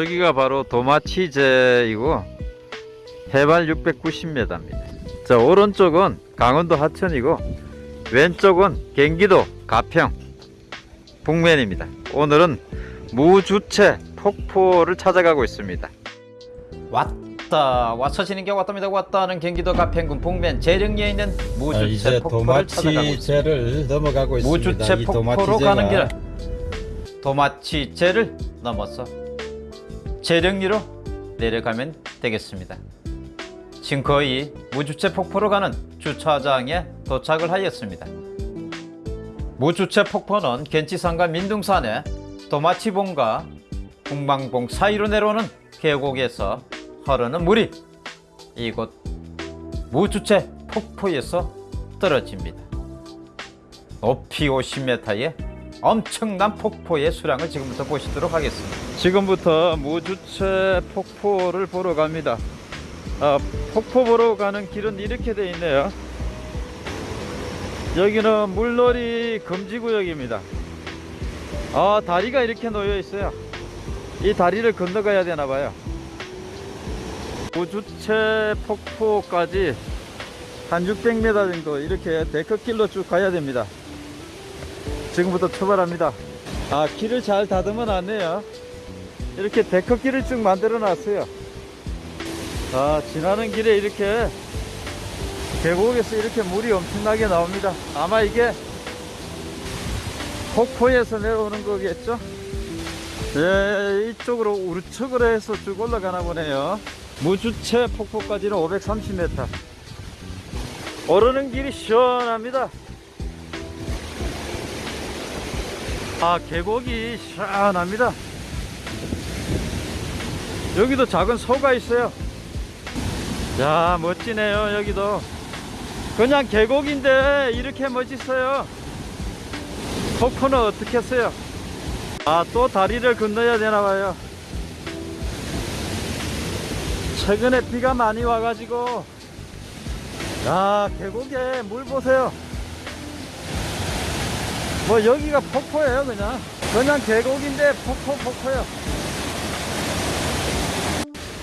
여기가 바로 도마치제이고 해발 690m입니다. 자 오른쪽은 강원도 하천이고 왼쪽은 경기도 가평 북면입니다. 오늘은 무주체 폭포를 찾아가고 있습니다. 왔다 와서지는 게 왔답니다. 왔다는 경기도 가평군 북면 재령리에 있는 아, 무주체 이제 폭포를 찾아가고 있습니다. 도마치제를 넘어가고 있습니다. 무주체 이 폭포로 도마치제가 가는 길은 도마치제를 넘어서 재령리로 내려가면 되겠습니다. 지금 거의 무주체 폭포로 가는 주차장에 도착을 하였습니다. 무주체 폭포는 gen치산과 민둥산의 도마치봉과 북망봉 사이로 내려오는 계곡에서 흐르는 물이 이곳 무주체 폭포에서 떨어집니다. 높이 50m의 엄청난 폭포의 수량을 지금부터 보시도록 하겠습니다. 지금부터 무주체 폭포를 보러 갑니다. 아, 폭포 보러 가는 길은 이렇게 되어 있네요. 여기는 물놀이 금지구역입니다. 아, 다리가 이렇게 놓여 있어요. 이 다리를 건너가야 되나 봐요. 무주체 폭포까지 한 600m 정도 이렇게 데크길로 쭉 가야 됩니다. 지금부터 출발합니다. 아, 길을 잘 다듬어 놨네요. 이렇게 데크길을 쭉 만들어 놨어요. 아, 지나는 길에 이렇게 계곡에서 이렇게 물이 엄청나게 나옵니다. 아마 이게 폭포에서 내려오는 거겠죠? 예, 이쪽으로 우측으로 해서 쭉 올라가나 보네요. 무주체 폭포까지는 530m. 오르는 길이 시원합니다. 아, 계곡이 시원합니다. 여기도 작은 소가 있어요. 야, 멋지네요, 여기도. 그냥 계곡인데 이렇게 멋있어요. 폭포는 어떻게 했어요? 아, 또 다리를 건너야 되나 봐요. 최근에 비가 많이 와가지고, 야, 계곡에 물 보세요. 뭐 여기가 폭포예요, 그냥. 그냥 계곡인데 폭포, 폭포요.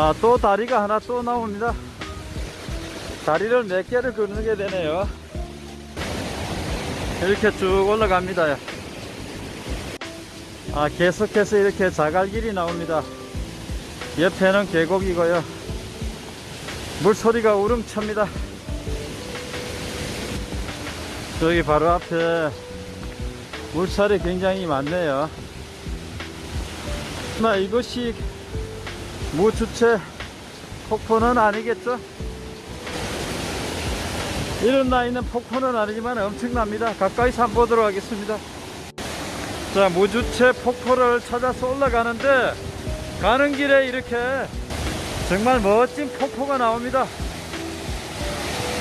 아, 또 다리가 하나 또 나옵니다. 다리를 몇 개를 건너게 되네요. 이렇게 쭉 올라갑니다. 아, 계속해서 이렇게 자갈길이 나옵니다. 옆에는 계곡이고요. 물소리가 우렁찹니다. 저기 바로 앞에 물살이 굉장히 많네요. 나 이것이 무주체 폭포는 아니겠죠? 이런 나이는 폭포는 아니지만 엄청납니다. 가까이서 한번 보도록 하겠습니다. 자, 무주체 폭포를 찾아서 올라가는데 가는 길에 이렇게 정말 멋진 폭포가 나옵니다.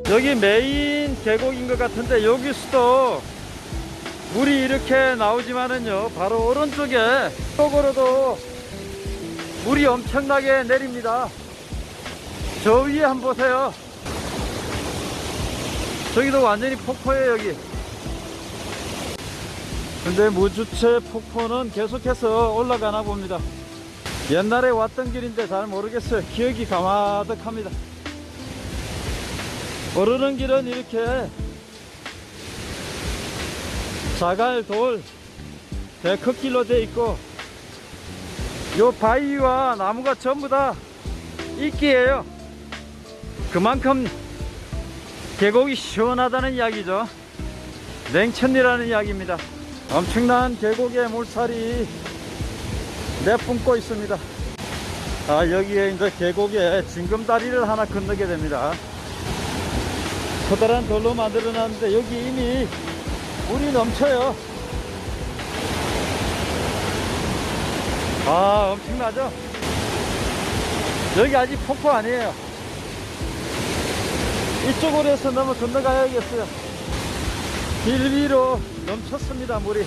여기 메인 계곡인 것 같은데 여기서도 물이 이렇게 나오지만은요 바로 오른쪽에 쪽으로도 물이 엄청나게 내립니다. 저 위에 한번 보세요. 저기도 완전히 폭포예요 여기. 근데 무주체 폭포는 계속해서 올라가나 봅니다. 옛날에 왔던 길인데 잘 모르겠어요. 기억이 가마득합니다. 오르는 길은 이렇게 자갈 돌 데크길로 되어 있고 요 바위와 나무가 전부 다 이끼예요. 그만큼 계곡이 시원하다는 이야기죠. 냉천이라는 이야기입니다. 엄청난 계곡의 물살이 내뿜고 있습니다. 아, 여기에 이제 계곡에 징금다리를 하나 건너게 됩니다. 커다란 돌로 만들어 놨는데 여기 이미 물이 넘쳐요. 아, 엄청나죠? 여기 아직 폭포 아니에요. 이쪽으로 해서 넘어 건너가야겠어요. 길 위로 넘쳤습니다, 물이.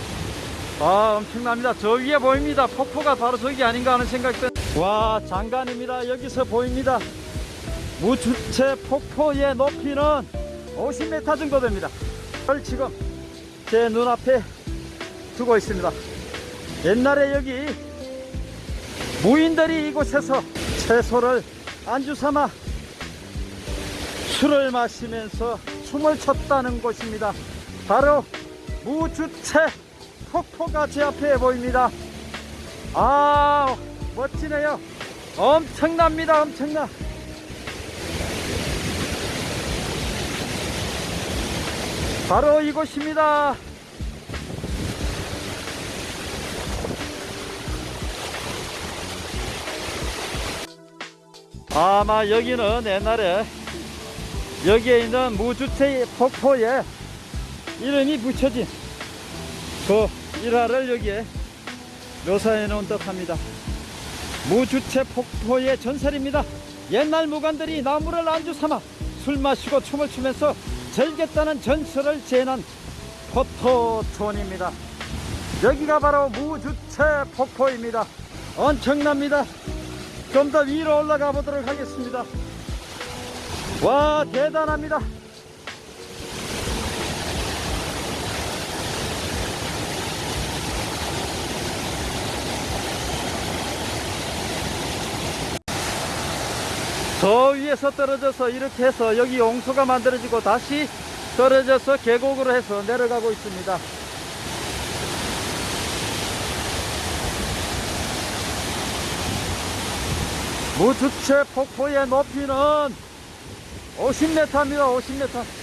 아, 엄청납니다. 저 위에 보입니다. 폭포가 바로 저기 아닌가 하는 생각도. 와, 장관입니다. 여기서 보입니다. 무주체 폭포의 높이는 50m 정도 됩니다. 을 지금 제 눈앞에 두고 있습니다. 옛날에 여기 무인들이 이곳에서 채소를 안주 삼아 술을 마시면서 춤을 췄다는 곳입니다. 바로 무주채 폭포가 제 앞에 보입니다. 아, 멋지네요. 엄청납니다. 엄청나. 바로 이곳입니다. 아마 여기는 옛날에 여기에 있는 무주택 폭포에 이름이 붙여진 그 일화를 여기에 묘사해 놓은 듯 합니다. 무주채 폭포의 전설입니다. 옛날 무관들이 나무를 안주 삼아 술 마시고 춤을 추면서 즐겼다는 전설을 재현한 포토촌입니다. 여기가 바로 무주채 폭포입니다. 엄청납니다. 좀 더 위로 올라가 보도록 하겠습니다. 와, 대단합니다. 저 위에서 떨어져서 이렇게 해서 여기 용소가 만들어지고 다시 떨어져서 계곡으로 해서 내려가고 있습니다. 무주채 폭포의 높이는 50m입니다. 50m.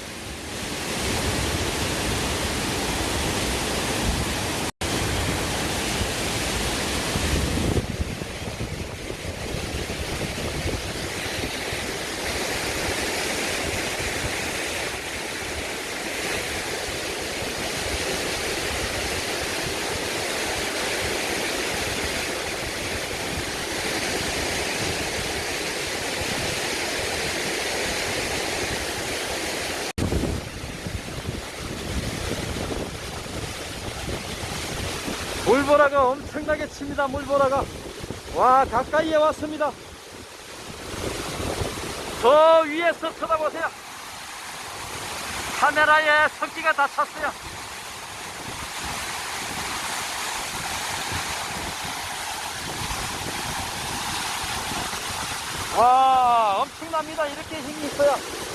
물보라가 엄청나게 칩니다. 물보라가. 와, 가까이에 왔습니다. 저 위에서 쳐다보세요. 카메라에 성기가 다 찼어요. 와, 엄청납니다. 이렇게 힘이 있어요.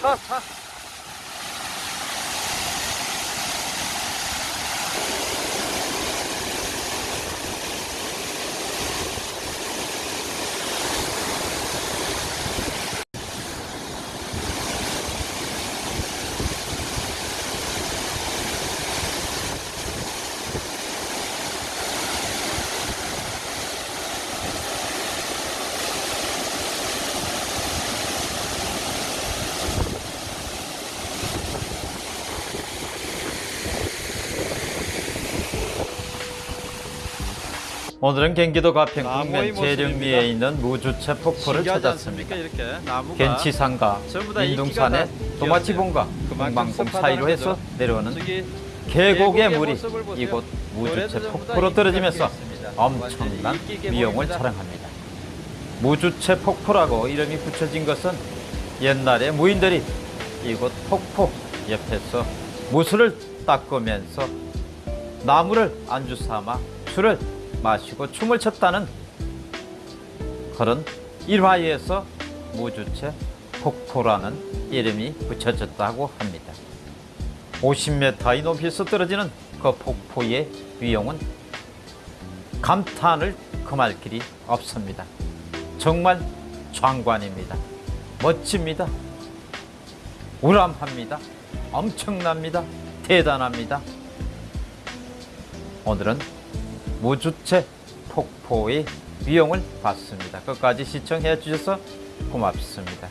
차, 차. 오늘은 경기도 가평 모습입니다. 재령리에 있는 무주체 폭포를 찾았습니다. 겐치산과 다 도마치봉과 동방봉 사이로 해서. 내려오는 계곡의 물이. 이곳 무주체 폭포로 떨어지면서. 엄청난 계곡입니다. 자랑합니다. 무주체 폭포라고 이름이 붙여진 것은 옛날에 무인들이 이곳 폭포 옆에서 무술을 닦으면서 나무를 안주 삼아 술을 마시고 춤을 췄다는 그런 일화에서 무주체 폭포라는 이름이 붙여졌다고 합니다. 50m의 높이에서 떨어지는 그 폭포의 위용은 감탄을 금할 길이 없습니다. 정말 장관입니다. 멋집니다. 우람합니다. 엄청납니다. 대단합니다. 오늘은 무주체 폭포의 위용을 봤습니다. 끝까지 시청해 주셔서 고맙습니다.